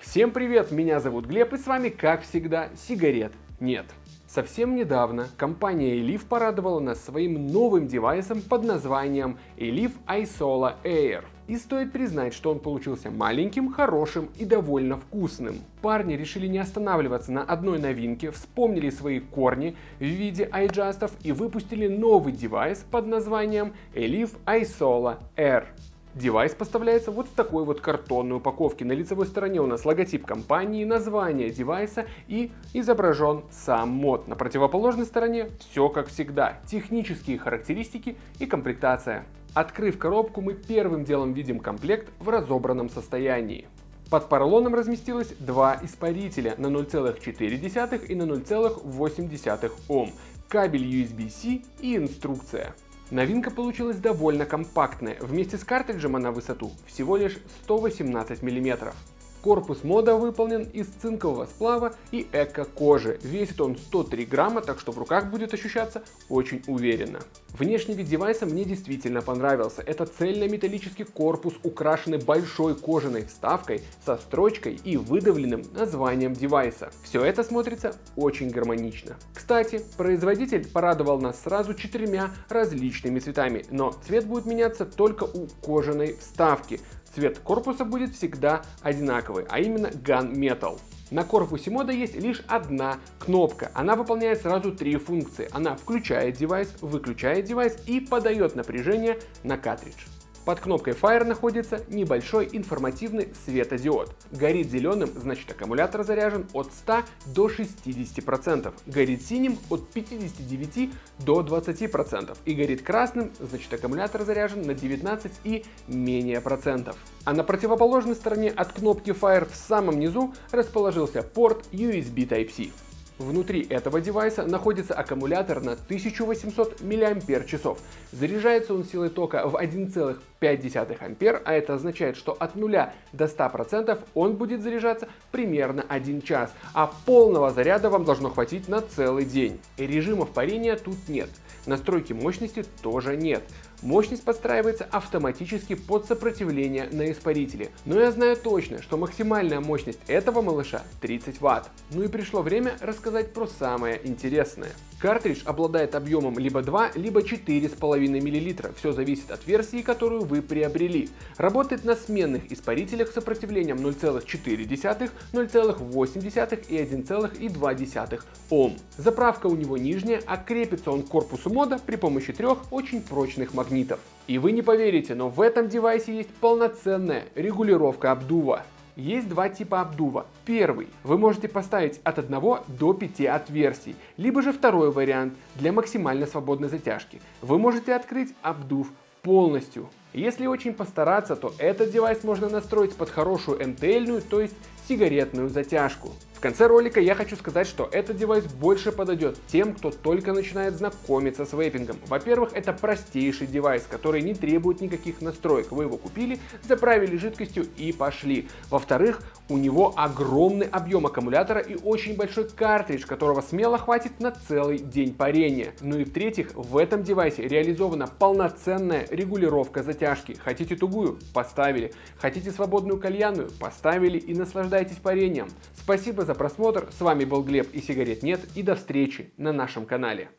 Всем привет, меня зовут Глеб и с вами, как всегда, сигарет нет. Совсем недавно компания Elif порадовала нас своим новым девайсом под названием Elif iSola Air. И стоит признать, что он получился маленьким, хорошим и довольно вкусным. Парни решили не останавливаться на одной новинке, вспомнили свои корни в виде iJustов и выпустили новый девайс под названием Elif iSola Air. Девайс поставляется вот в такой вот картонной упаковке. На лицевой стороне у нас логотип компании, название девайса и изображен сам мод. На противоположной стороне все как всегда. Технические характеристики и комплектация. Открыв коробку, мы первым делом видим комплект в разобранном состоянии. Под поролоном разместилось два испарителя на 0,4 и на 0,8 Ом, кабель USB-C и инструкция. Новинка получилась довольно компактная, вместе с картриджем она высоту всего лишь 118 мм. Корпус мода выполнен из цинкового сплава и эко-кожи. Весит он 103 грамма, так что в руках будет ощущаться очень уверенно. Внешний вид девайса мне действительно понравился. Это цельнометаллический корпус, украшенный большой кожаной вставкой со строчкой и выдавленным названием девайса. Все это смотрится очень гармонично. Кстати, производитель порадовал нас сразу четырьмя различными цветами, но цвет будет меняться только у кожаной вставки. Цвет корпуса будет всегда одинаковый, а именно Gun Metal. На корпусе мода есть лишь одна кнопка. Она выполняет сразу три функции. Она включает девайс, выключает девайс и подает напряжение на картридж. Под кнопкой Fire находится небольшой информативный светодиод. Горит зеленым, значит аккумулятор заряжен от 100 до 60%. Горит синим от 59 до 20%. И горит красным, значит аккумулятор заряжен на 19 и менее процентов. А на противоположной стороне от кнопки Fire в самом низу расположился порт USB Type-C. Внутри этого девайса находится аккумулятор на 1800 мАч. Заряжается он силой тока в 1,5 А, а это означает, что от 0 до 100% он будет заряжаться примерно 1 час, а полного заряда вам должно хватить на целый день. Режимов парения тут нет, настройки мощности тоже нет. Мощность подстраивается автоматически под сопротивление на испарителе. Но я знаю точно, что максимальная мощность этого малыша 30 Вт. Ну и пришло время рассказать про самое интересное. Картридж обладает объемом либо 2, либо 4,5 мл. Все зависит от версии, которую вы приобрели. Работает на сменных испарителях с сопротивлением 0,4, 0,8 и 1,2 Ом. Заправка у него нижняя, а крепится он к корпусу мода при помощи трех очень прочных магнитов. И вы не поверите, но в этом девайсе есть полноценная регулировка обдува. Есть два типа обдува. Первый. Вы можете поставить от 1 до 5 отверстий. Либо же второй вариант для максимально свободной затяжки. Вы можете открыть обдув полностью. Если очень постараться, то этот девайс можно настроить под хорошую МТЛьную, то есть сигаретную затяжку. В конце ролика я хочу сказать, что этот девайс больше подойдет тем, кто только начинает знакомиться с вейпингом. Во-первых, это простейший девайс, который не требует никаких настроек. Вы его купили, заправили жидкостью и пошли. Во-вторых, у него огромный объем аккумулятора и очень большой картридж, которого смело хватит на целый день парения. Ну и в-третьих, в этом девайсе реализована полноценная регулировка затяжки. Хотите тугую? Поставили. Хотите свободную кальянную? Поставили и наслаждайтесь парением. Спасибо за просмотр, с вами был Глеб и сигарет нет и до встречи на нашем канале.